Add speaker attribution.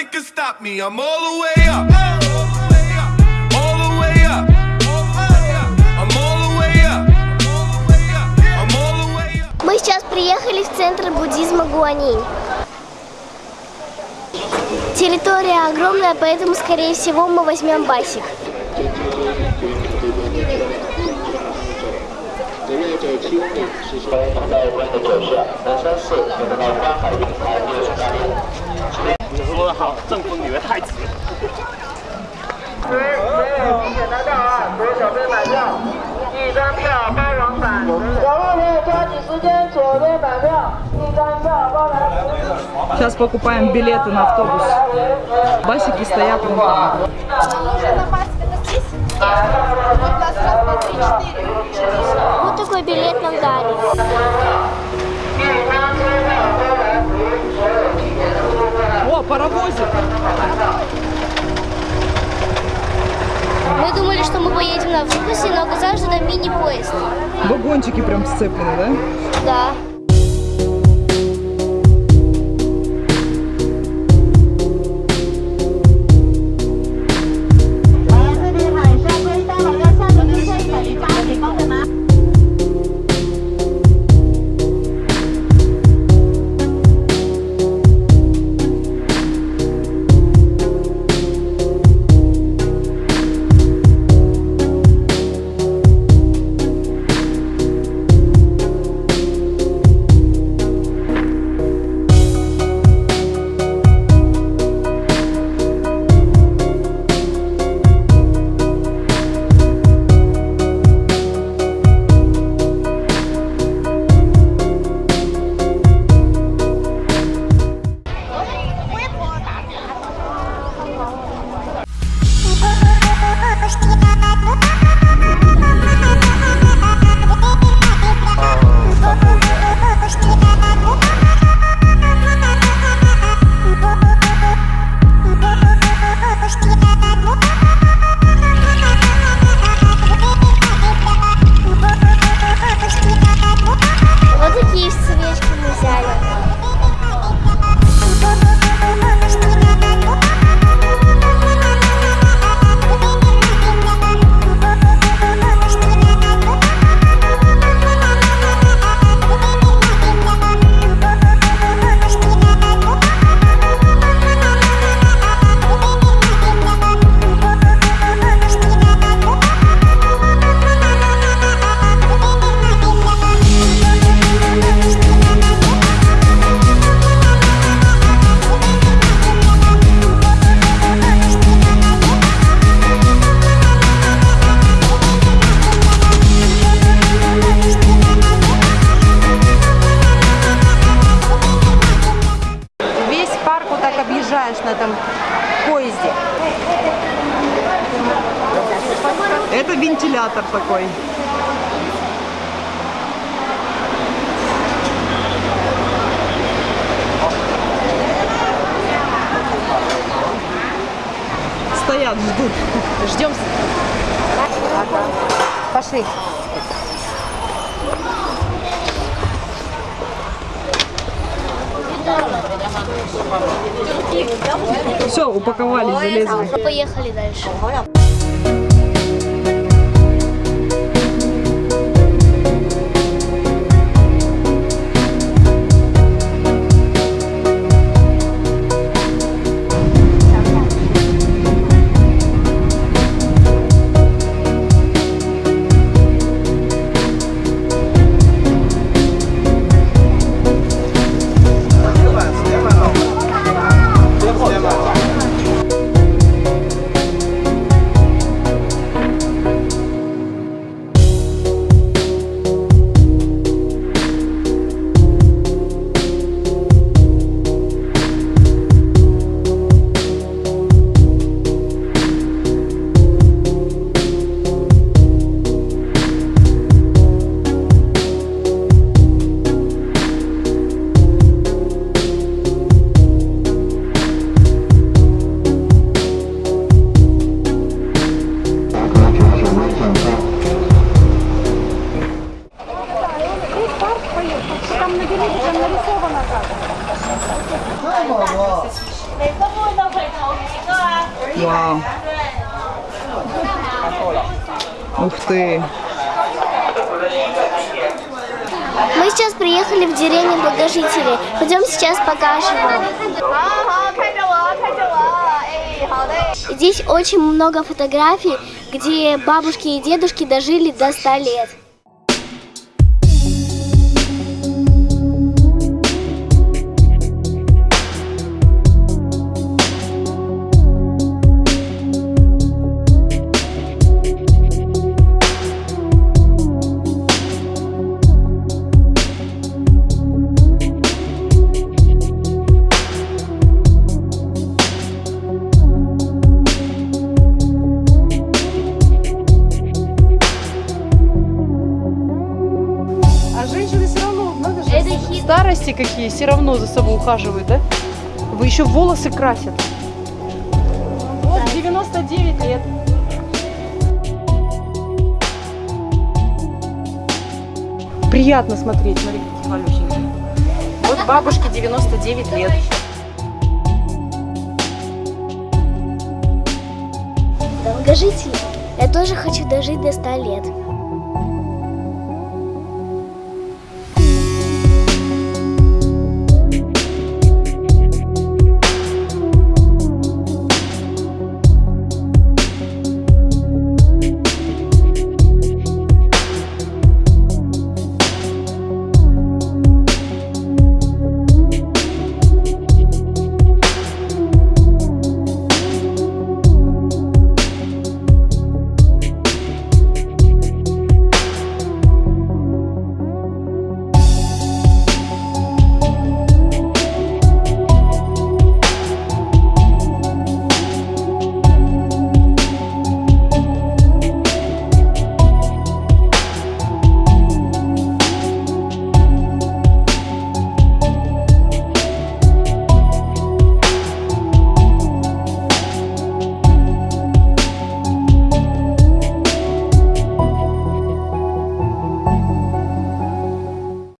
Speaker 1: nothing can stop me. I'm all the way up.
Speaker 2: Мы сейчас приехали в центр буддизма Гуанинь. Территория огромная, поэтому, скорее всего, мы возьмем басик.
Speaker 3: 说的
Speaker 4: 好，正风里面太直。
Speaker 5: 没有提前拿到啊，所有小朋友买票，一张票包往返。小朋友抓紧时间左边买票，一张票包来十。
Speaker 6: Сейчас покупаем билеты на автобус. Басики стоят вон там.
Speaker 2: Вот такой билет нам дали.
Speaker 6: Паровозик!
Speaker 2: Мы думали, что мы поедем на автобусе, но оказалось, что это мини-поезд.
Speaker 6: Вагончики прям сцеплены, да?
Speaker 2: Да.
Speaker 7: Объезжаешь на этом поезде.
Speaker 6: Это вентилятор такой. Стоят, ждут.
Speaker 7: Ждем. Пошли.
Speaker 6: Все, упаковали, залезли.
Speaker 2: Поехали дальше. там наберите, там нарисовано как.
Speaker 6: Вау. Ух ты.
Speaker 2: Мы сейчас приехали в деревню Благожителей. Пойдем сейчас покажем вам. Здесь очень много фотографий, где бабушки и дедушки дожили до 100 лет.
Speaker 7: Старости какие, все равно за собой ухаживают, да? Вы еще волосы красят. Вот 99 лет. Приятно смотреть, смотри, какие малюсенькие. Вот бабушке 99 лет.
Speaker 2: Долгожители. Я тоже хочу дожить до 100 лет.